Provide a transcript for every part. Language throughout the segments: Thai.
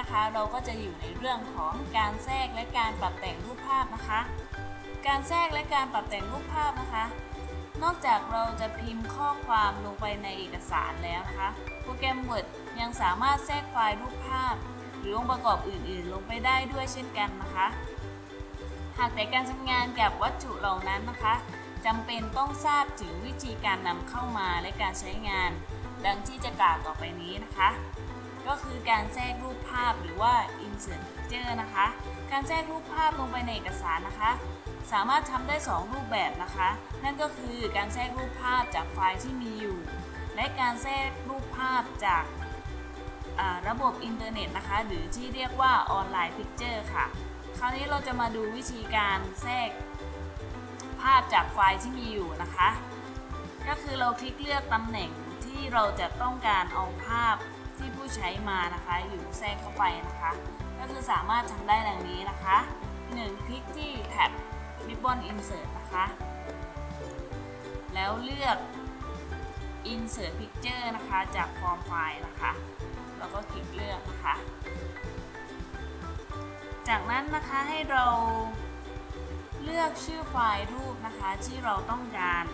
นะคะ เราก็จะอยู่ในเรื่องของการแทรกและการปรับแต่งรูปภาพนะคะ การแทรกและการปรับแต่งรูปภาพนะคะ นอกจากเราจะพิมพ์ข้อความลงไปในเอกสารแล้วนะคะ โปรแกรม Word ยังสามารถแทรกไฟล์รูปภาพ หรือองค์ประกอบอื่นๆ ลงไปได้ด้วยเช่นกันนะคะ หากแต่การทำงานกับวัตถุเหล่านั้นนะคะจำเป็นต้องทราบถึงวิธีการนำเข้ามาและการใช้งาน ดังที่จะกล่าวต่อไปนี้นะคะ ก็คือการแทรกรูปภาพหรือว่า insert picture นะคะ การแทรกรูปภาพลงไปในเอกสารนะคะ สามารถทำได้ 2 รูปแบบนะคะ นั่นก็คือการแทรกรูปภาพจากไฟล์ที่มีอยู่ และการแทรกรูปภาพจากระบบอินเทอร์เน็ตนะคะ หรือที่เรียกว่า Online Picture ค่ะ คราวนี้เราจะมาดูวิธีการแทรกภาพจากไฟล์ที่มีอยู่นะคะ ก็คือเราคลิกเลือกตำแหน่งที่เราจะต้องการเอาภาพ ที่ผู้ใช้มานะคะ อยู่แทรกเข้าไปนะคะ ก็คือสามารถทำได้ดังนี้นะคะ 1. คลิกที่แท็บ Ribbon Insert นะคะ แล้วเลือก Insert Picture นะคะ จากฟอร์มไฟล์นะคะ แล้วก็คลิกเลือกนะคะ จากนั้นนะคะให้เราเลือกชื่อไฟล์รูปนะคะที่เราต้องการ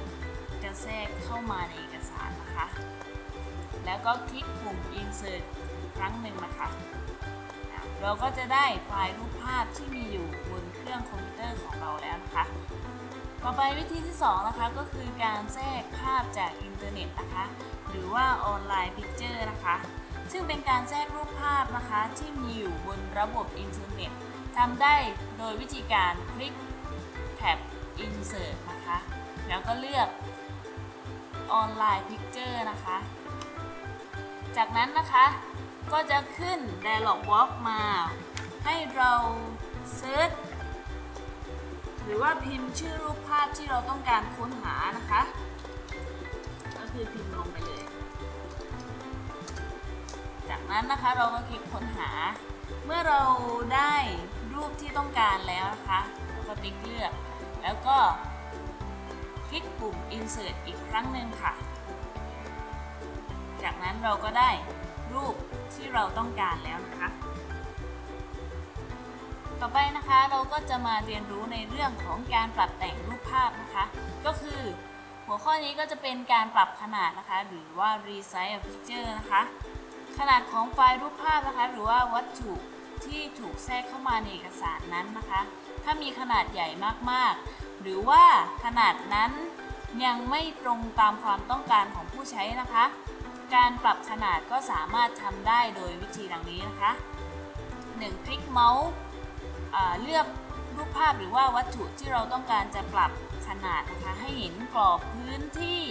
จะแทรกเข้ามาในเอกสารนะคะ แล้วก็คลิกปุ่ม insert ครั้งหนึ่งนะคะเราก็จะได้ไฟล์รูปภาพที่มีอยู่บนเครื่องคอมพิวเตอร์ของเราแล้วนะคะ ต่อไปวิธีที่2นะคะก็คือการแทรกภาพจากอินเทอร์เน็ตนะคะ หรือว่า Online Picture นะคะ ซึ่งเป็นการแทรกรูปภาพนะคะ ที่มีอยู่บนระบบอินเทอร์เน็ตทำได้โดยวิธีการคลิกแท็บ insert นะคะ แล้วก็เลือก Online Picture นะคะ จากนั้นนะคะก็จะขึ้น Dialog Box มา ให้เรา search หรือว่าพิมพ์ชื่อรูปภาพที่เราต้องการค้นหานะคะ ก็คือพิมพ์ลงไปเลย จากนั้นนะคะเราก็คลิกค้นหา เมื่อเราได้รูปที่ต้องการแล้วนะคะเราก็ติ๊กเลือก แล้วก็คลิกปุ่ม insert อีกครั้งหนึ่งค่ะ จากนั้นเราก็ได้รูปที่เราต้องการแล้วนะคะ ต่อไปนะคะเราก็จะมาเรียนรู้ในเรื่องของการปรับแต่งรูปภาพนะคะ ก็คือ หัวข้อนี้ก็จะเป็นการปรับขนาดนะคะ หรือว่า resize a picture นะคะ ขนาดของไฟล์รูปภาพนะคะ หรือว่าวัตถุที่ถูกแทรกเข้ามาในเอกสารนั้นนะคะ ถ้ามีขนาดใหญ่มากๆ หรือว่าขนาดนั้นยังไม่ตรงตามความต้องการของผู้ใช้นะคะ การปรับขนาดก็สามารถทำได้โดยวิธีดังนี้นะคะ 1. คลิกเมาส์เลือกรูปภาพหรือว่าวัตถุที่เราต้องการจะปรับขนาดนะคะ ให้เห็นกรอบพื้นที่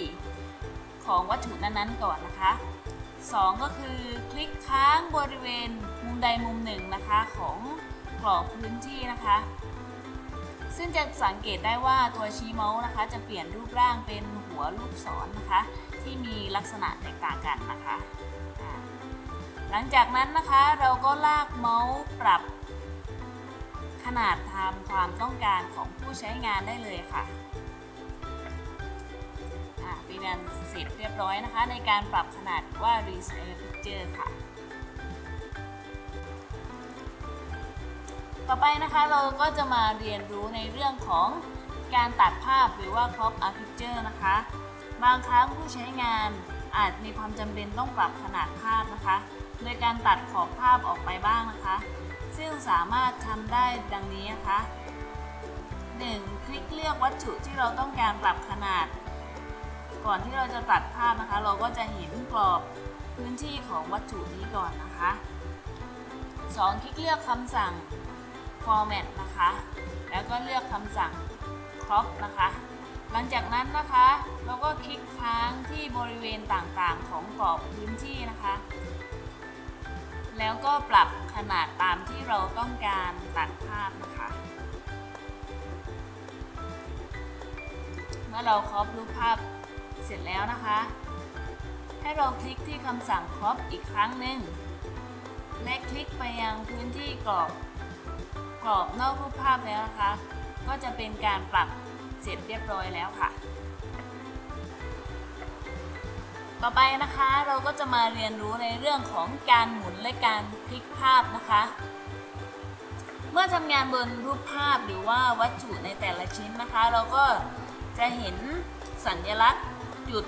ของวัตถุนั้นๆก่อนนะคะ 2 ก็คือคลิกค้างบริเวณมุมใดมุมหนึ่งนะคะของกรอบพื้นที่นะคะ ซึ่งจะสังเกตได้ว่าตัวชี้เมาส์นะคะ จะเปลี่ยนรูปร่างเป็นหัวลูกศรนะคะ ที่มีลักษณะแตกต่างกันนะคะหลังจากนั้นนะคะเราก็ลากเมาส์ปรับ ขนาดตามความต้องการของผู้ใช้งานได้เลยค่ะเป็นอันเสร็จเรียบร้อยนะคะ ในการปรับขนาดว่า Resize Picture ค่ะ ต่อไปนะคะเราก็จะมาเรียนรู้ในเรื่องของการตัดภาพหรือว่า crop a picture นะคะ บางครั้งผู้ใช้งานอาจมีความจำเป็นต้องปรับขนาดภาพนะคะ โดยการตัดขอบภาพออกไปบ้างนะคะ ซึ่งสามารถทำได้ดังนี้นะคะ 1. คลิกเลือกวัตถุที่เราต้องการปรับขนาด ก่อนที่เราจะตัดภาพนะคะ เราก็จะเห็นกรอบพื้นที่ของวัตถุนี้ก่อนนะคะ 2. คลิกเลือกคำสั่ง format นะคะ แล้วก็เลือกคำสั่ง crop นะคะ หลังจากนั้นนะคะเราก็คลิกค้างที่บริเวณต่างๆ ของกรอบพื้นที่นะคะ แล้วก็ปรับขนาดตามที่เราต้องการตัดภาพนะคะ เมื่อเราครอปรูปภาพเสร็จแล้วนะคะ ให้เราคลิกที่คำสั่งครอปอีกครั้งหนึ่งและคลิกไปยังพื้นที่กรอบกรอบนอกรูปภาพแล้วนะคะ ก็จะเป็นการปรับ เสร็จเรียบร้อยแล้วค่ะ ต่อไปนะคะเราก็จะมาเรียนรู้ในเรื่องของการหมุนและการพลิกภาพนะคะ เมื่อทำงานบนรูปภาพหรือว่าวัตถุในแต่ละชิ้นนะคะ เราก็จะเห็นสัญลักษณ์จุด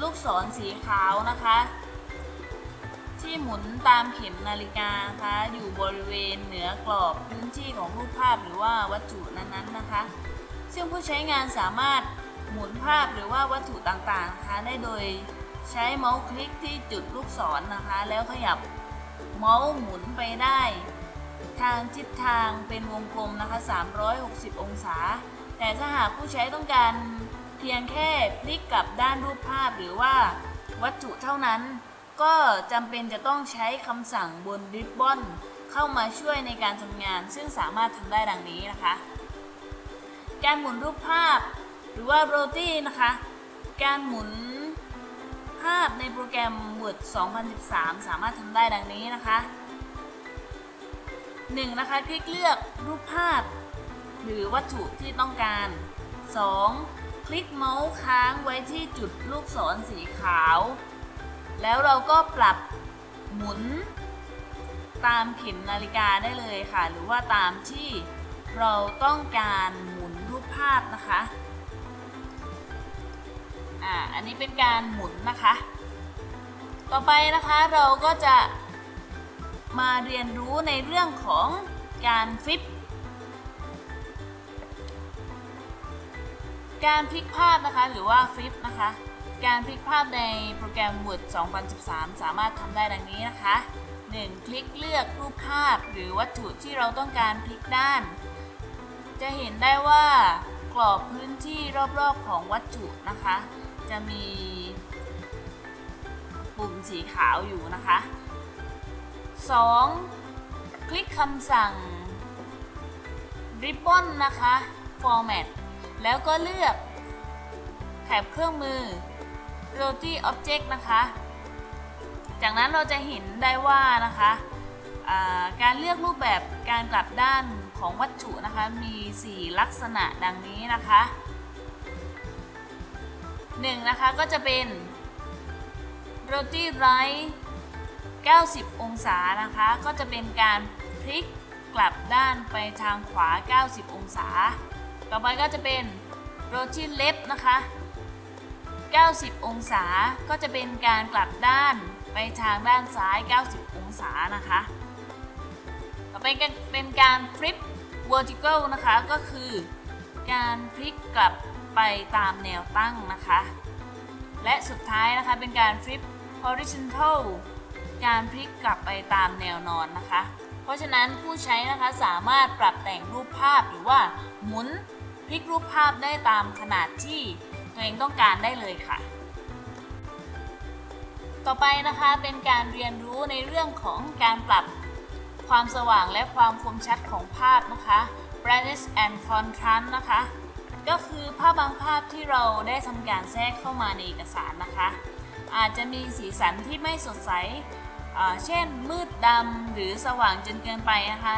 ลูกศรสีขาวนะคะ ที่หมุนตามเข็มนาฬิกานะคะอยู่บริเวณเหนือกรอบพื้นที่ของรูปภาพหรือว่าวัตถุนั้นๆนะคะ ซึ่งผู้ใช้งานสามารถหมุนภาพหรือว่าวัตถุต่างๆนะคะได้โดยใช้เมาส์คลิกที่จุดลูกศรนะคะ แล้วขยับเมาส์หมุนไปได้ ทางทิศทางเป็นวงกลมนะคะ 360 องศา แต่ถ้าหากผู้ใช้ต้องการเพียงแค่พลิกกลับด้านรูปภาพหรือว่าวัตถุเท่านั้น ก็จำเป็นจะต้องใช้คำสั่งบนริบบอนเข้ามาช่วยในการทำงาน ซึ่งสามารถทำได้ดังนี้นะคะ การหมุนรูปภาพ หรือว่าโรตี้นะคะ การหมุนภาพในโปรแกรม Word 2013 สามารถทำได้ดังนี้นะคะ 1. นะคะ คลิกเลือกรูปภาพ หรือวัตถุที่ต้องการ 2. คลิกเมาส์ค้างไว้ที่จุดลูกศรสีขาว แล้วเราก็ปรับหมุน ตามเข็มนาฬิกาได้เลยค่ะ หรือว่าตามที่เราต้องการหม ภาพนะคะอ่าอันนี้เป็นการหมุนนะคะ ต่อไปนะคะเราก็จะมาเรียนรู้ในเรื่องของการฟลิป การพลิกภาพนะคะหรือว่าฟลิปนะคะ การพลิกภาพในโปรแกรม Word 2013 สามารถทำได้ดังนี้นะคะ 1. คลิกเลือกรูปภาพหรือวัตถุที่เราต้องการพลิกด้าน จะเห็นได้ว่ากรอบพื้นที่รอบๆของวัตถุนะคะ จะมีปุ่มสีขาวอยู่นะคะ 2. คลิกคำสั่ง Ribbon นะคะ Format แล้วก็เลือกแถบเครื่องมือ Rotary Object นะคะ จากนั้นเราจะเห็นได้ว่านะคะ การเลือกรูปแบบการกลับด้านของวัตถุนะคะมี 4 ลักษณะดังนี้นะคะ 1. นะคะก็จะเป็น Rotary Right 90 องศานะคะก็จะเป็นการพลิกกลับด้านไปทางขวา 90 องศา ต่อไปก็จะเป็น Rotary Left นะคะ 90 องศาก็จะเป็นการกลับด้านไปทางด้านซ้าย 90 องศานะคะ ต่อไปก็เป็นการ Flip Vertical นะคะ ก็คือการพลิกกลับไปตามแนวตั้งนะคะ และสุดท้ายนะคะเป็นการ Flip Horizontal การพลิกกลับไปตามแนวนอนนะคะ เพราะฉะนั้นผู้ใช้นะคะสามารถปรับแต่งรูปภาพหรือว่าหมุนพลิกรูปภาพได้ตามขนาดที่ตัวเองต้องการได้เลยค่ะ ต่อไปนะคะเป็นการเรียนรู้ในเรื่องของการปรับ ความสว่างและความคมชัดของภาพนะคะ brightness and contrast นะคะ ก็คือภาพบางภาพที่เราได้ทำการแทรกเข้ามาในเอกสารนะคะ อาจจะมีสีสันที่ไม่สดใส เช่นมืดดำหรือสว่างจนเกินไปนะคะ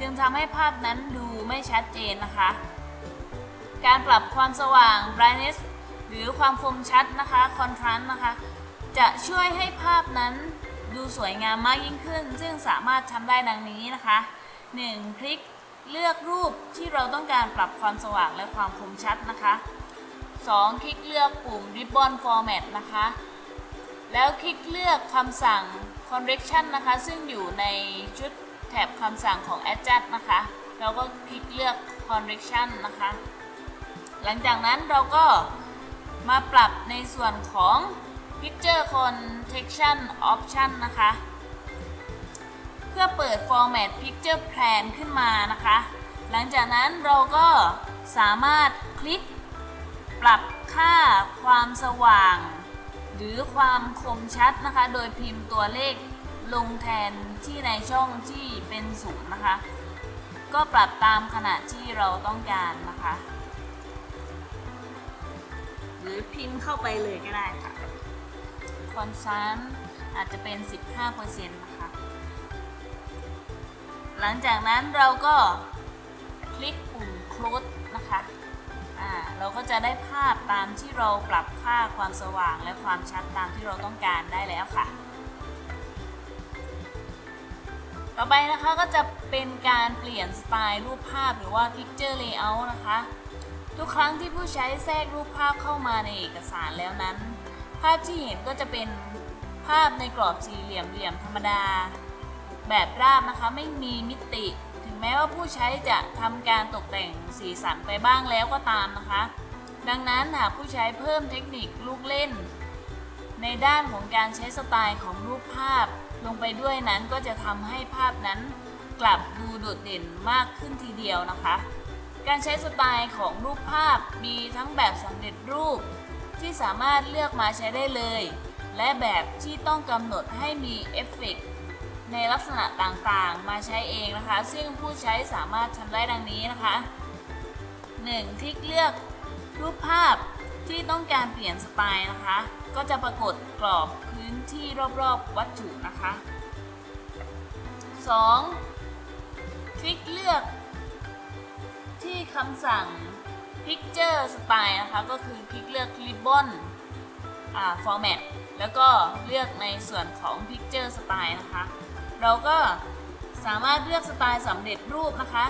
จึงทำให้ภาพนั้นดูไม่ชัดเจนนะคะ การปรับความสว่าง brightness หรือความคมชัดนะคะ contrast นะคะ จะช่วยให้ภาพนั้น ดูสวยงามมากยิ่งขึ้น ซึ่งสามารถทำได้ดังนี้นะคะ 1. พลิกเลือกรูปที่เราต้องการปรับความสว่างและความคมชัดนะคะ 2. คลิกเลือกปุ่ม Ribbon Format นะคะ แล้วคลิกเลือกคำสั่ง correction นะคะ ซึ่งอยู่ในชุดแถบคำสั่งของ adjust นะคะ เราก็คลิกเลือก correction นะคะ หลังจากนั้นเราก็มาปรับในส่วนของ picture context option นะคะ เพื่อเปิด format picture plan ขึ้นมานะคะ หลังจากนั้นเราก็สามารถคลิกปรับค่าความสว่าง หรือความคมชัดนะคะ โดยพิมพ์ตัวเลขลงแทนที่ในช่องที่เป็นศูนย์นะคะ ก็ปรับตามขนาดที่เราต้องการนะคะ หรือพิมพ์เข้าไปเลยก็ได้ค่ะ คอนซันอาจจะเป็น 15%นะคะหลังจากนั้นเราก็คลิกปุ่ม close นะคะอ่าอ่าเราก็จะได้ภาพตามที่เราปรับค่าความสว่างและความชัดตามที่เราต้องการได้แล้วค่ะ ต่อไปนะคะก็จะเป็นการเปลี่ยนสไตล์รูปภาพหรือว่า picture layout นะคะ ทุกครั้งที่ผู้ใช้แทรกรูปภาพเข้ามาในเอกสารแล้วนั้น ภาพที่เห็นก็จะเป็นภาพในกรอบสี่เหลี่ยมเหลี่ยมธรรมดา แบบราบนะคะไม่มีมิติ ถึงแม้ว่าผู้ใช้จะทำการตกแต่งสีสันไปบ้างแล้วก็ตามนะคะ ดังนั้นหากผู้ใช้เพิ่มเทคนิคลูกเล่น ในด้านของการใช้สไตล์ของรูปภาพ ลงไปด้วยนั้นก็จะทำให้ภาพนั้นกลับดูโดดเด่นมากขึ้นทีเดียวนะคะ การใช้สไตล์ของรูปภาพมีทั้งแบบสำเร็จรูป ที่สามารถเลือกมาใช้ได้เลย และแบบที่ต้องกำหนดให้มีเอฟเฟกต์ในลักษณะต่างๆ มาใช้เองนะคะ ซึ่งผู้ใช้สามารถทำได้ดังนี้นะคะ 1. คลิกเลือกรูปภาพที่ต้องการเปลี่ยนสไตล์นะคะ ก็จะปรากฏกรอบพื้นที่รอบๆวัตถุนะคะ 2. คลิกเลือกที่คำสั่ง Picture Style นะคะก็คือคลิกเลือก Ribbon อ่า Format แล้วก็เลือกในส่วนของ Picture Style นะคะ เราก็สามารถเลือกสไตล์สำเร็จรูปนะคะ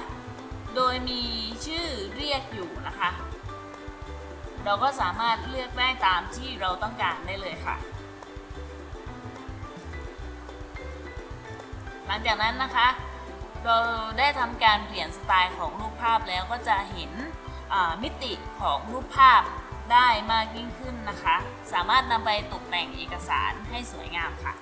โดยมีชื่อเรียกอยู่นะคะ เราก็สามารถเลือกได้ตามที่เราต้องการได้เลยค่ะ หลังจากนั้นนะคะ เราได้ทำการเปลี่ยนสไตล์ของรูปภาพแล้วก็จะเห็น มิติของรูปภาพได้มากยิ่งขึ้นนะคะ สามารถนำไปตกแต่งเอกสารให้สวยงามค่ะ